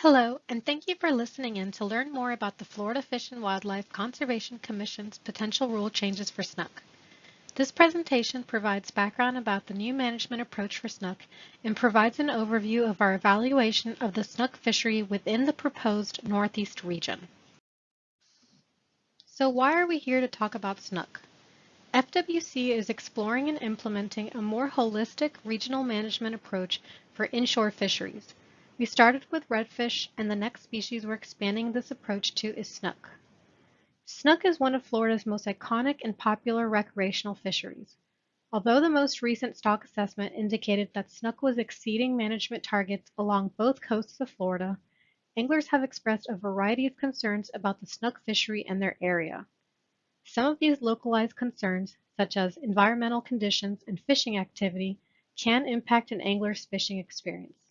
Hello, and thank you for listening in to learn more about the Florida Fish and Wildlife Conservation Commission's potential rule changes for snook. This presentation provides background about the new management approach for snook and provides an overview of our evaluation of the snook fishery within the proposed Northeast region. So why are we here to talk about snook? FWC is exploring and implementing a more holistic regional management approach for inshore fisheries. We started with redfish, and the next species we're expanding this approach to is snook. Snook is one of Florida's most iconic and popular recreational fisheries. Although the most recent stock assessment indicated that snook was exceeding management targets along both coasts of Florida, anglers have expressed a variety of concerns about the snook fishery and their area. Some of these localized concerns, such as environmental conditions and fishing activity, can impact an angler's fishing experience.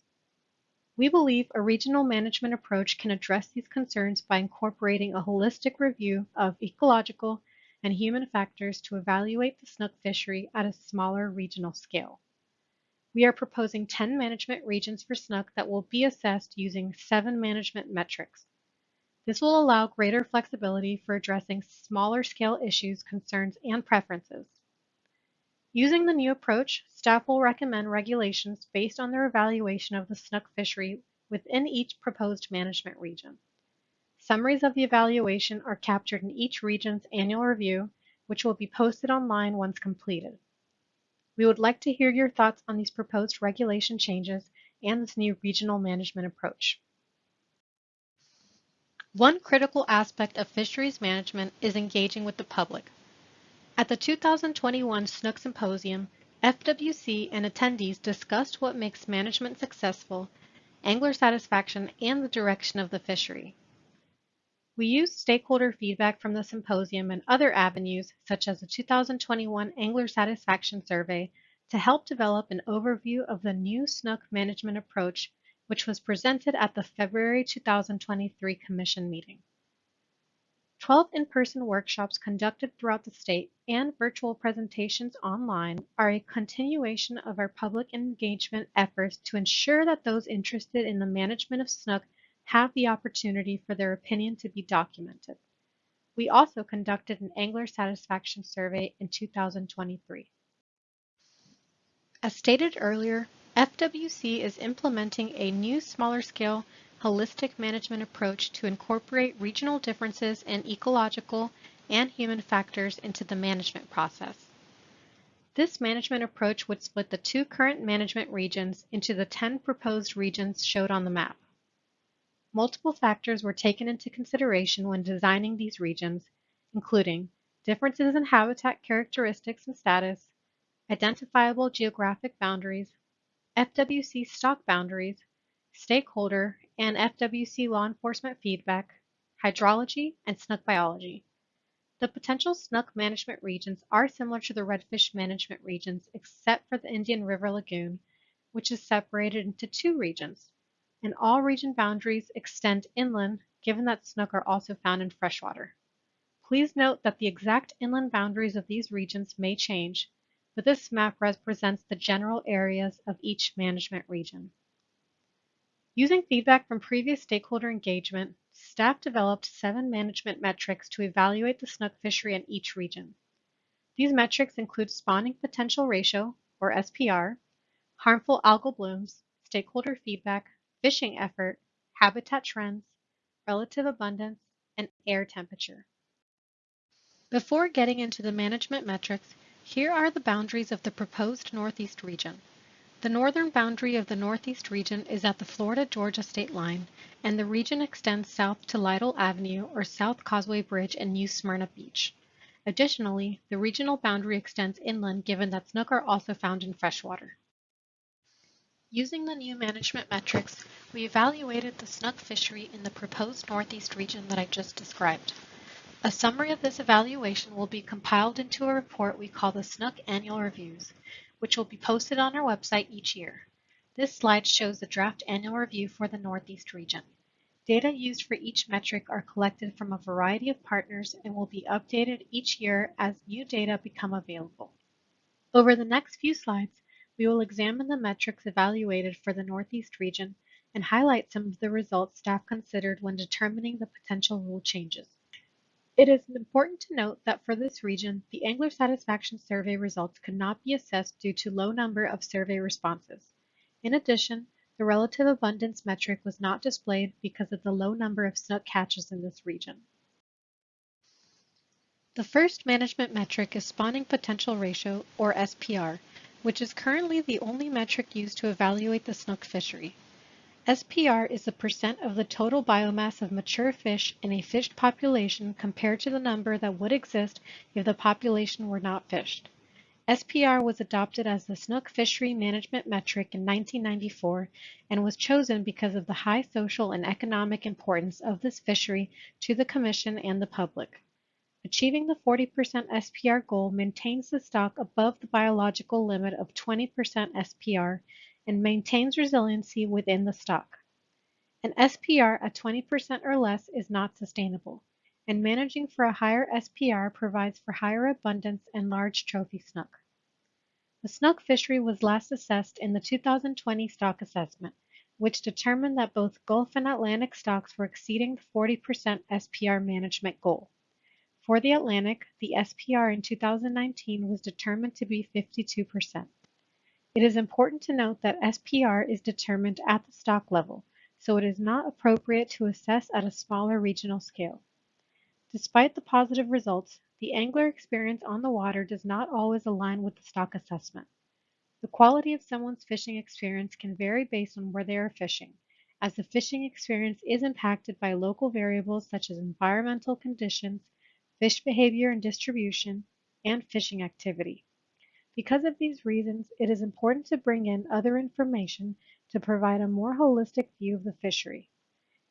We believe a regional management approach can address these concerns by incorporating a holistic review of ecological and human factors to evaluate the snook fishery at a smaller regional scale. We are proposing 10 management regions for snook that will be assessed using seven management metrics. This will allow greater flexibility for addressing smaller scale issues, concerns, and preferences. Using the new approach, staff will recommend regulations based on their evaluation of the snook fishery within each proposed management region. Summaries of the evaluation are captured in each region's annual review, which will be posted online once completed. We would like to hear your thoughts on these proposed regulation changes and this new regional management approach. One critical aspect of fisheries management is engaging with the public. At the 2021 Snook Symposium, FWC and attendees discussed what makes management successful, angler satisfaction, and the direction of the fishery. We used stakeholder feedback from the symposium and other avenues, such as the 2021 Angler Satisfaction Survey, to help develop an overview of the new snook management approach which was presented at the February 2023 Commission meeting. 12 in-person workshops conducted throughout the state and virtual presentations online are a continuation of our public engagement efforts to ensure that those interested in the management of snook have the opportunity for their opinion to be documented. We also conducted an angler satisfaction survey in 2023. As stated earlier, FWC is implementing a new smaller scale holistic management approach to incorporate regional differences in ecological and human factors into the management process. This management approach would split the two current management regions into the 10 proposed regions showed on the map. Multiple factors were taken into consideration when designing these regions, including differences in habitat characteristics and status, identifiable geographic boundaries, FWC stock boundaries, stakeholder and FWC law enforcement feedback, hydrology, and snook biology. The potential snook management regions are similar to the redfish management regions except for the Indian River Lagoon, which is separated into two regions, and all region boundaries extend inland given that snook are also found in freshwater. Please note that the exact inland boundaries of these regions may change, but this map represents the general areas of each management region. Using feedback from previous stakeholder engagement, staff developed seven management metrics to evaluate the snook fishery in each region. These metrics include spawning potential ratio, or SPR, harmful algal blooms, stakeholder feedback, fishing effort, habitat trends, relative abundance, and air temperature. Before getting into the management metrics, here are the boundaries of the proposed Northeast region. The northern boundary of the Northeast region is at the Florida-Georgia state line, and the region extends south to Lytle Avenue or South Causeway Bridge and New Smyrna Beach. Additionally, the regional boundary extends inland given that snook are also found in freshwater. Using the new management metrics, we evaluated the snook fishery in the proposed Northeast region that I just described. A summary of this evaluation will be compiled into a report we call the Snook Annual Reviews, which will be posted on our website each year. This slide shows the draft annual review for the Northeast region. Data used for each metric are collected from a variety of partners and will be updated each year as new data become available. Over the next few slides, we will examine the metrics evaluated for the Northeast region and highlight some of the results staff considered when determining the potential rule changes. It is important to note that for this region, the angler satisfaction survey results could not be assessed due to low number of survey responses. In addition, the relative abundance metric was not displayed because of the low number of snook catches in this region. The first management metric is spawning potential ratio, or SPR, which is currently the only metric used to evaluate the snook fishery. SPR is the percent of the total biomass of mature fish in a fished population compared to the number that would exist if the population were not fished. SPR was adopted as the snook fishery management metric in 1994 and was chosen because of the high social and economic importance of this fishery to the Commission and the public. Achieving the 40% SPR goal maintains the stock above the biological limit of 20% SPR and maintains resiliency within the stock. An SPR at 20% or less is not sustainable, and managing for a higher SPR provides for higher abundance and large trophy snook. The snook fishery was last assessed in the 2020 stock assessment, which determined that both Gulf and Atlantic stocks were exceeding the 40% SPR management goal. For the Atlantic, the SPR in 2019 was determined to be 52%. It is important to note that SPR is determined at the stock level, so it is not appropriate to assess at a smaller regional scale. Despite the positive results, the angler experience on the water does not always align with the stock assessment. The quality of someone's fishing experience can vary based on where they are fishing, as the fishing experience is impacted by local variables such as environmental conditions, fish behavior and distribution, and fishing activity. Because of these reasons, it is important to bring in other information to provide a more holistic view of the fishery.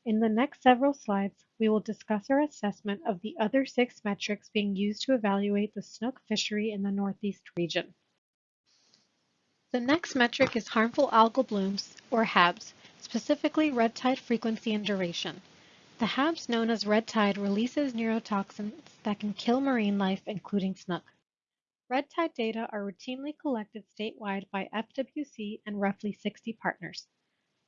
In the next several slides, we will discuss our assessment of the other six metrics being used to evaluate the snook fishery in the Northeast region. The next metric is harmful algal blooms, or HABs, specifically red tide frequency and duration. The HABs known as red tide releases neurotoxins that can kill marine life, including snook. Red tide data are routinely collected statewide by FWC and roughly 60 partners.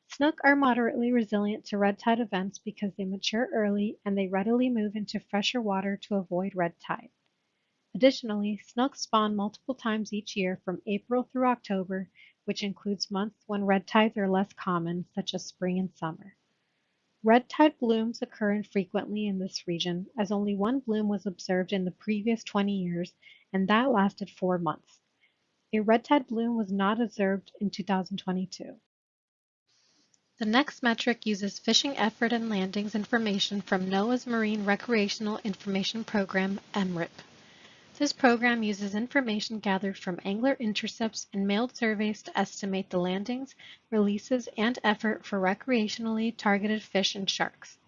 Snook are moderately resilient to red tide events because they mature early and they readily move into fresher water to avoid red tide. Additionally, snook spawn multiple times each year from April through October, which includes months when red tides are less common, such as spring and summer. Red tide blooms occur infrequently in this region, as only one bloom was observed in the previous 20 years and that lasted four months. A red tide bloom was not observed in 2022. The next metric uses fishing effort and landings information from NOAA's Marine Recreational Information Program, MRIP. This program uses information gathered from angler intercepts and mailed surveys to estimate the landings, releases, and effort for recreationally targeted fish and sharks.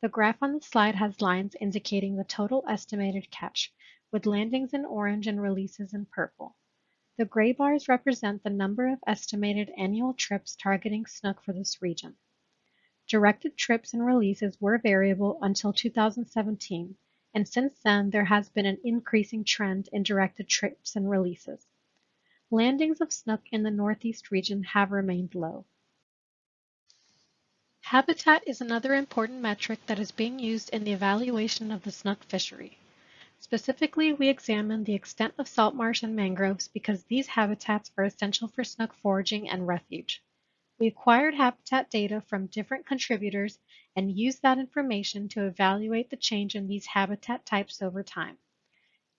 The graph on the slide has lines indicating the total estimated catch, with landings in orange and releases in purple. The gray bars represent the number of estimated annual trips targeting snook for this region. Directed trips and releases were variable until 2017, and since then there has been an increasing trend in directed trips and releases. Landings of snook in the Northeast region have remained low. Habitat is another important metric that is being used in the evaluation of the snook fishery. Specifically, we examined the extent of salt marsh and mangroves because these habitats are essential for snook foraging and refuge. We acquired habitat data from different contributors and used that information to evaluate the change in these habitat types over time.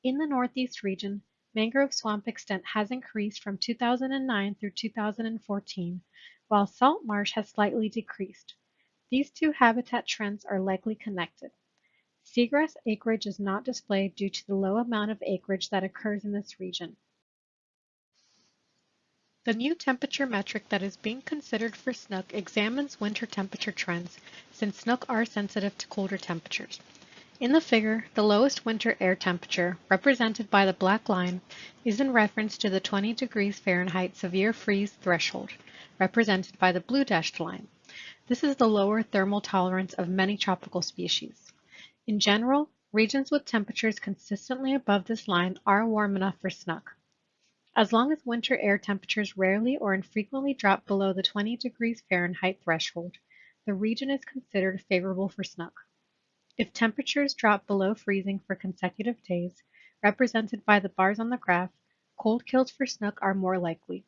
In the Northeast region, mangrove swamp extent has increased from 2009 through 2014, while salt marsh has slightly decreased. These two habitat trends are likely connected. Seagrass acreage is not displayed due to the low amount of acreage that occurs in this region. The new temperature metric that is being considered for snook examines winter temperature trends, since snook are sensitive to colder temperatures. In the figure, the lowest winter air temperature, represented by the black line, is in reference to the 20 degrees Fahrenheit severe freeze threshold, represented by the blue dashed line. This is the lower thermal tolerance of many tropical species. In general, regions with temperatures consistently above this line are warm enough for snook. As long as winter air temperatures rarely or infrequently drop below the 20 degrees Fahrenheit threshold, the region is considered favorable for snook. If temperatures drop below freezing for consecutive days, represented by the bars on the graph, cold kills for snook are more likely.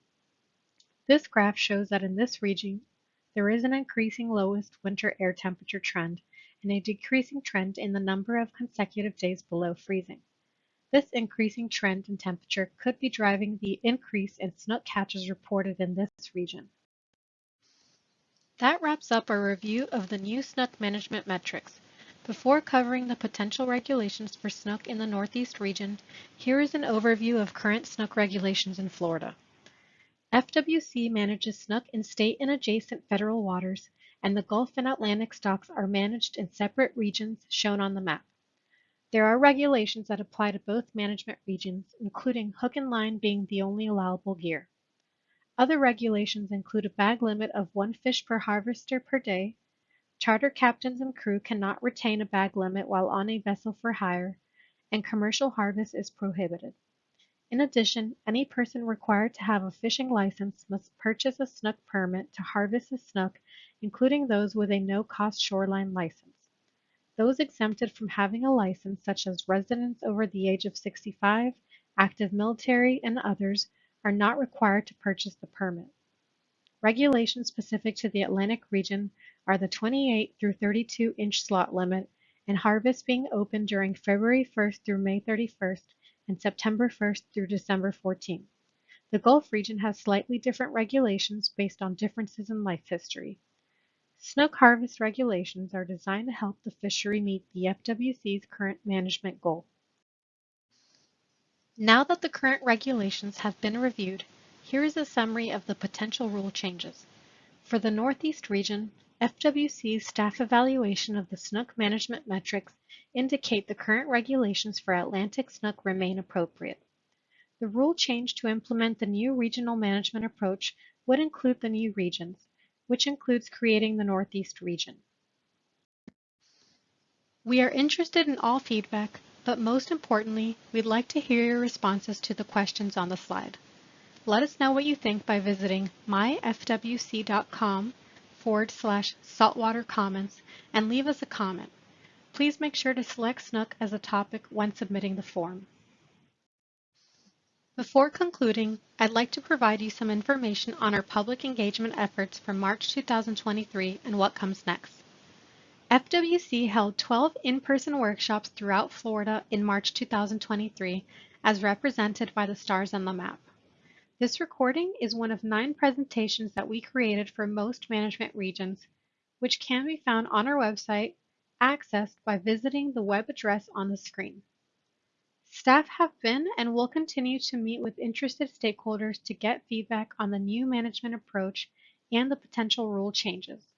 This graph shows that in this region, there is an increasing lowest winter air temperature trend and a decreasing trend in the number of consecutive days below freezing. This increasing trend in temperature could be driving the increase in snook catches reported in this region. That wraps up our review of the new snook management metrics. Before covering the potential regulations for snook in the Northeast region, here is an overview of current snook regulations in Florida. FWC manages snook in state and adjacent federal waters, and the Gulf and Atlantic stocks are managed in separate regions shown on the map. There are regulations that apply to both management regions, including hook and line being the only allowable gear. Other regulations include a bag limit of one fish per harvester per day, Charter captains and crew cannot retain a bag limit while on a vessel for hire, and commercial harvest is prohibited. In addition, any person required to have a fishing license must purchase a snook permit to harvest a snook, including those with a no-cost shoreline license. Those exempted from having a license, such as residents over the age of 65, active military, and others, are not required to purchase the permit. Regulations specific to the Atlantic region are the 28 through 32 inch slot limit and harvest being open during February 1st through May 31st and September 1st through December 14th. The Gulf region has slightly different regulations based on differences in life history. Snook harvest regulations are designed to help the fishery meet the FWC's current management goal. Now that the current regulations have been reviewed, here is a summary of the potential rule changes. For the Northeast region, FWC's staff evaluation of the snook management metrics indicate the current regulations for Atlantic snook remain appropriate. The rule change to implement the new regional management approach would include the new regions, which includes creating the Northeast region. We are interested in all feedback, but most importantly, we'd like to hear your responses to the questions on the slide. Let us know what you think by visiting myfwc.com forward slash saltwater comments and leave us a comment. Please make sure to select Snook as a topic when submitting the form. Before concluding, I'd like to provide you some information on our public engagement efforts for March 2023 and what comes next. FWC held 12 in-person workshops throughout Florida in March 2023 as represented by the stars on the map. This recording is one of nine presentations that we created for most management regions, which can be found on our website, accessed by visiting the web address on the screen. Staff have been and will continue to meet with interested stakeholders to get feedback on the new management approach and the potential rule changes.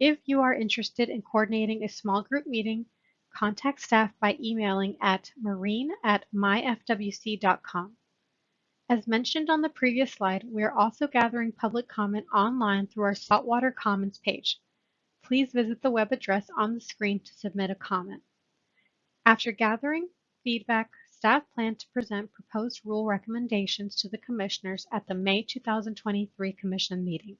If you are interested in coordinating a small group meeting, contact staff by emailing at marine at myfwc.com. As mentioned on the previous slide, we are also gathering public comment online through our Saltwater Comments page. Please visit the web address on the screen to submit a comment. After gathering feedback, staff plan to present proposed rule recommendations to the commissioners at the May 2023 commission meeting.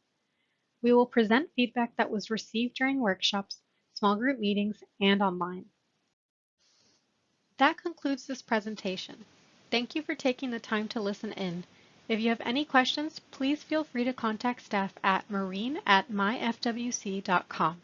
We will present feedback that was received during workshops, small group meetings, and online. That concludes this presentation. Thank you for taking the time to listen in. If you have any questions, please feel free to contact staff at marine at myfwc.com.